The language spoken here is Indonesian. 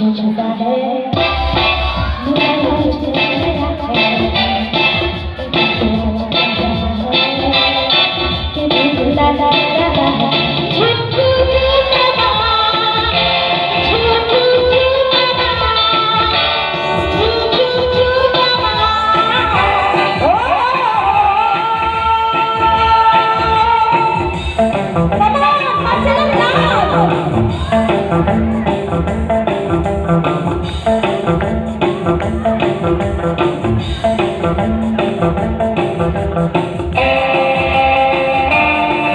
change as Thank you.